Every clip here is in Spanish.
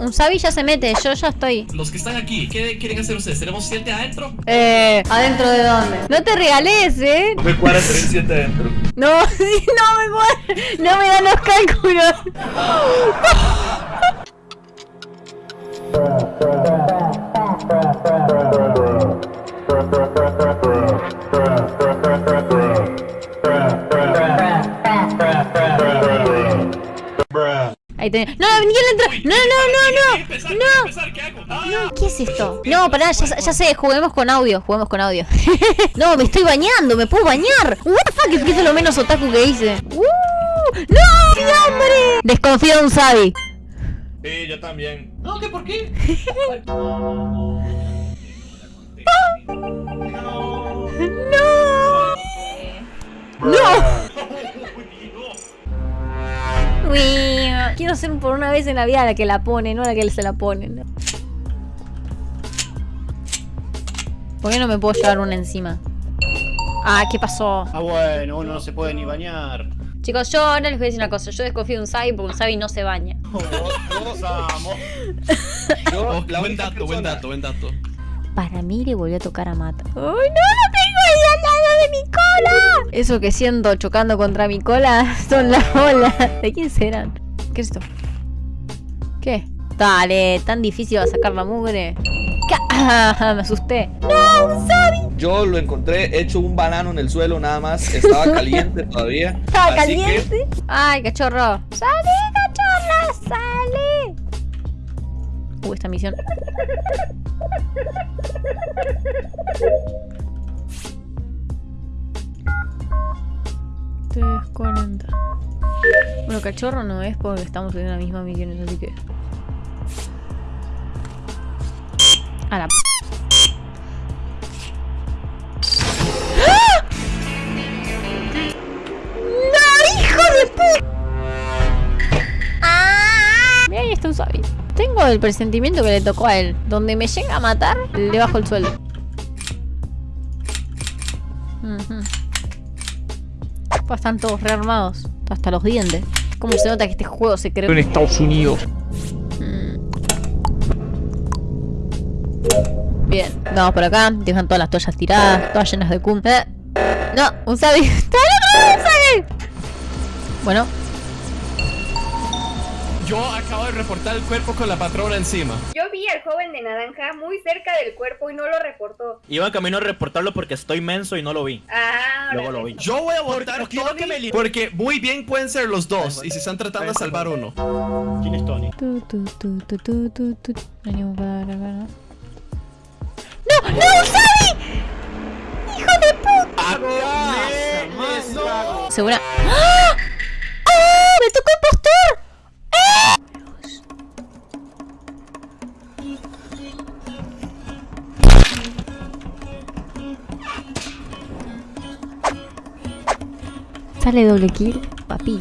Un Sabi ya se mete, yo ya estoy. Los que están aquí, ¿qué quieren hacer ustedes? ¿Tenemos siete adentro? Eh, ¿adentro de dónde? No te regales, eh. No me cuadra tener siete adentro. No, no me cuadra. No me dan los cálculos. Ahí tenés. No, Miguel entra. No, no, no, no. No. ¿Qué? Ah, ¿Qué es esto? No, pará, ya, ya sé, juguemos con audio, juguemos con audio. no, me estoy bañando, me puedo bañar. What the fuck, es que es lo menos otaku que hice. Uh, ¡No! ¡Sí, hombre! Desconfío de un Sabi. Sí, yo también. No, ¿qué por qué? ¡No! ¡No! Uy, Quiero ser por una vez en la vida la que la pone, no la que se la ponen. ¿Por qué no me puedo llevar una encima? Ah, ¿qué pasó? Ah, bueno, uno no se puede ni bañar. Chicos, yo ahora les voy a decir una cosa. Yo desconfío de un Sabi porque un Sabi no se baña. Todos amo. Yo, Oh, la buen dato, buen dato, buen dato. Para mí le volvió a tocar a Mata. ¡Ay, no! ¡Lo tengo ahí al lado de mi cola! Eso que siento chocando contra mi cola son las olas. ¿De quién serán? ¿Qué es esto? ¿Qué? Dale, tan difícil va a sacar la mugre. ¿Qué? Me asusté. ¡No, un Sabi! Yo lo encontré hecho un banano en el suelo nada más. Estaba caliente todavía. Estaba así que- caliente. ¡Ay, cachorro! ¡Sale, cachorra! ¡Sale! Uh, esta misión. Tres cuarenta. Bueno, cachorro no es porque estamos en la misma misión, así que. A la. p- ¡No, hijo de puta! ¡Ah! Mira, ahí está un Sabi. Tengo el presentimiento que le tocó a él. Donde me llega a matar, le bajo el sueldo. Ujú. Pues están todos rearmados. Hasta los dientes. ¿Cómo se nota que este juego se creó? en Estados Unidos. Mm. Bien, vamos por acá. Dejan todas las toallas tiradas, todas llenas de cum. Eh, No, un Sabi. ¡Está loco, un Sabi! Bueno, Yo acabo de reportar el cuerpo con la patrona encima. Yo vi al joven de naranja muy cerca del cuerpo y no lo reportó. Iba camino a reportarlo porque estoy menso y no lo vi. Ah, Luego lo vi. Yo voy a votar que me porque muy bien pueden ser los dos y se están tratando de salvar uno. ¿Quién es Tony? Tu, tu, tu. Venimos para ¿no? ¡No! ¡No, Sabi! ¡Hijo de puta! Segura. ¡Ah! ¡Ah! ¡Me tocó impostor! ¡Ah! Sale doble kill, papi.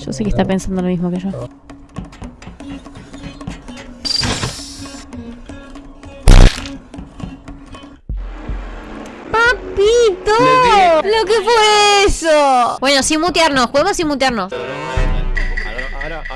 Yo sé que está pensando lo mismo que yo. ¡Papito! ¿Lo que fue eso? Bueno, sin mutearnos, juguemos sin mutearnos.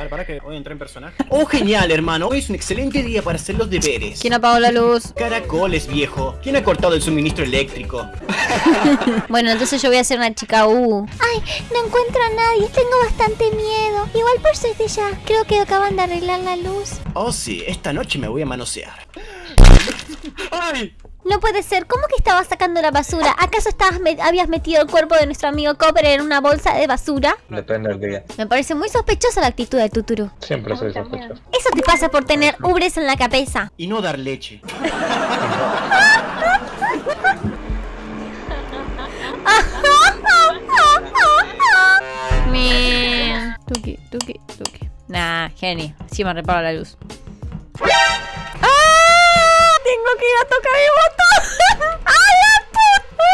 Para que voy a entrar en personaje. Oh, genial, hermano. Hoy es un excelente día para hacer los deberes. ¿Quién apagó la luz? Caracoles, viejo. ¿Quién ha cortado el suministro eléctrico? Bueno, entonces yo voy a hacer una chica U. Ay, no encuentro a nadie, tengo bastante miedo. Igual por suerte ya, creo que acaban de arreglar la luz. Oh, sí, esta noche me voy a manosear. ¡Ay! No puede ser, ¿cómo que estabas sacando la basura? ¿Acaso estabas me- habías metido el cuerpo de nuestro amigo Copper en una bolsa de basura? Depende del día. Me parece muy sospechosa la actitud de Tuturu. Siempre soy sospechoso. Eso te pasa por tener ubres en la cabeza. Y no dar leche. Me... Tuki, tuki, tuki. Nah. Sí me reparo la luz. Tengo que ir a tocar el botón. ¡A la puta!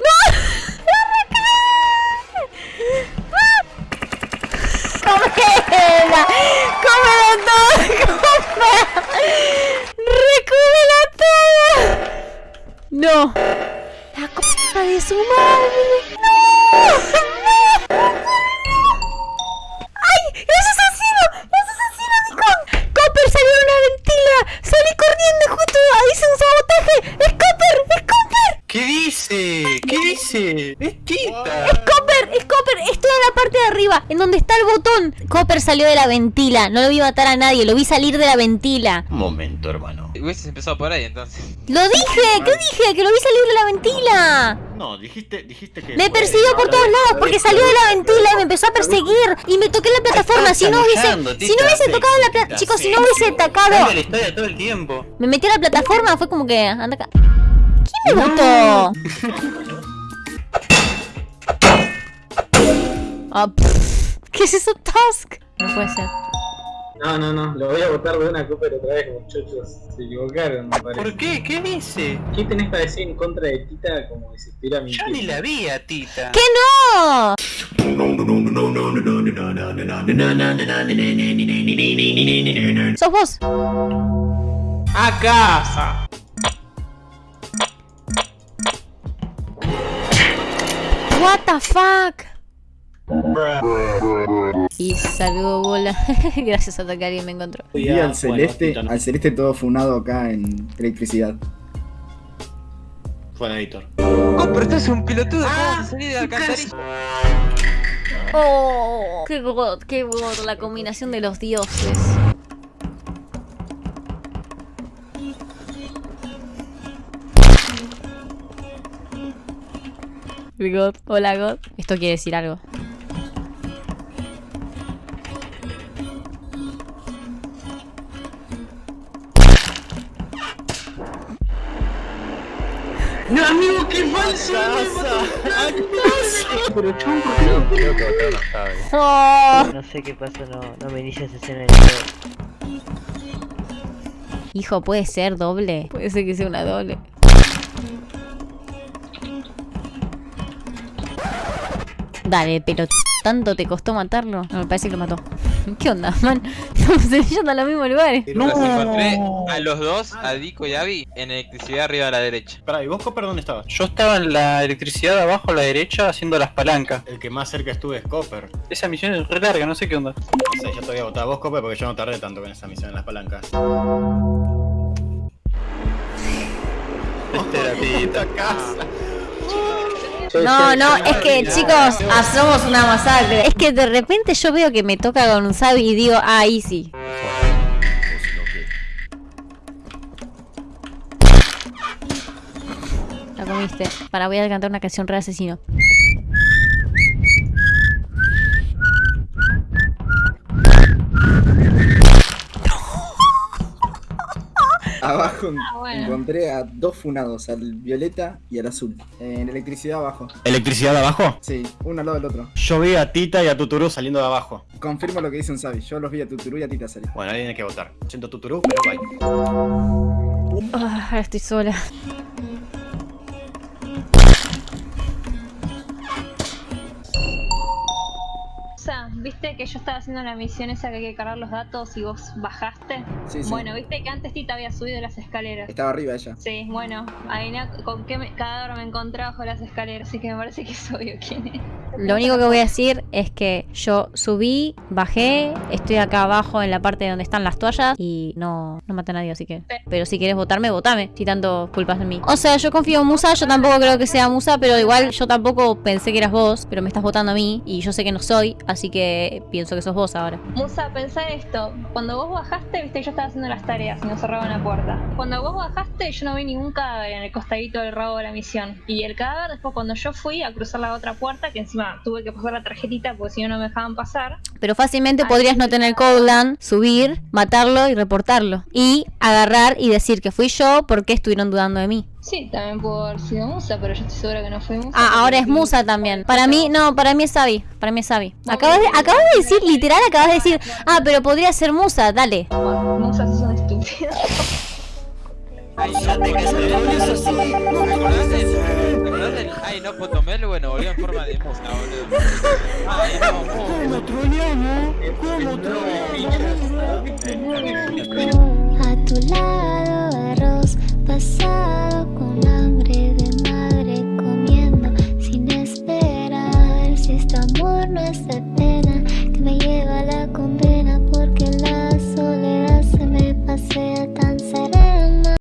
¡No! ¡No ¡Cómela! ¡Cómela todo! ¡Cómela! ¡Recúmela toda! ¡No! ¡La cosa de su madre! ¡No! Donde está el botón. Copper salió de la ventila. No lo vi matar a nadie, lo vi salir de la ventila. Un momento, hermano. Hubieses empezado por ahí entonces. ¡Lo dije! ¿Qué dije? ¡Que lo vi salir de la ventila! No, dijiste, dijiste que. Me persiguió por todos lados porque salió de la ventila y me empezó a perseguir y me toqué la plataforma. Si no hubiese, si no hubiese tocado la plataforma, chicos, si no hubiese atacado, todo el tiempo. me metí a la plataforma, fue como que anda acá. ¿Quién me votó? Ah, ¿Qué es eso, Task? No puede ser. No, no, no, lo voy a votar de una Cooper otra vez, muchachos. Se equivocaron, me parece. ¿Por qué? ¿Qué dice? ¿Qué tenés para decir en contra de Tita como si estuviera Yo mintiendo? ni la vi a Tita. ¡Que no! ¡Sos vos! ¡A casa! What the fuck? Y saludo bola. Gracias a que alguien me encontró. Vi al celeste, al celeste todo funado acá en electricidad. Fue editor. Oh, pero estás un pelotudo, ¿cómo vas a salir de la alcantarilla? Oh, qué god, qué god, la combinación de los dioses. God, hola God. Esto quiere decir algo. Pero chon, ¿por qué no? Creo que. Oh. No sé qué pasó, no, no me inicia esa escena de nuevo. Hijo, puede ser doble. Puede ser que sea una doble. Dale, pero ¿tanto te costó matarlo? No, me parece que lo mató. ¿Qué onda, man? Estamos yendo a los mismos lugares. Los encontré a los dos, a Dico y Abby, en electricidad arriba a la derecha. Pará, ¿y vos, Copper, dónde estabas? Yo estaba en la electricidad abajo a la derecha haciendo las palancas. El que más cerca estuve es Copper. Esa misión es re larga, no sé qué onda. No sé, yo te voy a votar a vos, Copper, porque yo no tardé tanto con esa misión en las palancas. Este era casa. No, no, es que chicos, hacemos una masacre. Es que de repente yo veo que me toca con un Sabi y digo, ah, easy. La comiste. Para, voy a cantar una canción re asesino. Abajo Ah, bueno. encontré a dos funados, al violeta y al azul. En electricidad abajo. ¿Electricidad de abajo? Sí, uno al lado del otro. Yo vi a Tita y a Tuturú saliendo de abajo. Confirmo lo que dice un Sabi. Yo los vi a Tuturú y a Tita salir. Bueno, alguien tiene que votar. Siento Tuturú, pero bye. Ah, ahora estoy sola. Viste que yo estaba haciendo la misión esa que hay que cargar los datos y vos bajaste. Sí, sí. Bueno, viste que antes Tita había subido las escaleras. Estaba arriba ella. Sí, bueno, adivina con qué me- cadáver me encontré bajo las escaleras, así que me parece que es obvio quién es. Lo único que voy a decir es que yo subí, bajé, estoy acá abajo en la parte donde están las toallas y no, no maté a nadie, así que... Pero si quieres votarme, votame, si tanto culpas en mí. O sea, yo confío en Musa, yo tampoco creo que sea Musa, pero igual yo tampoco pensé que eras vos, pero me estás votando a mí y yo sé que no soy, así que pienso que sos vos ahora. Musa, pensá esto. Cuando vos bajaste, viste que yo estaba haciendo las tareas y nos cerraban la puerta. Cuando vos bajaste, yo no vi ningún cadáver en el costadito del rabo de la misión. Y el cadáver, después cuando yo fui a cruzar la otra puerta, que encima tuve que pasar la tarjetita porque si no, no me dejaban pasar. Pero fácilmente podrías no tener Codeland, subir, matarlo y reportarlo. Y agarrar y decir que fui yo porque estuvieron dudando de mí. Sí, también pudo haber sido Musa, pero yo estoy segura que no fue Musa. Ah, ahora es Musa también. Para mí, no, para mí es Sabi. Para mí es Sabi. Acabas de, acabas de decir, literal, acabas de decir, ah, pero podría ser Musa, dale. Musa, sos un estúpido. Ay, ya te ¿Te acordás del, ¿te acordás del Ay, no, Potomel? Bueno, volvió en forma de musa, boludo. Ay, no, Ah,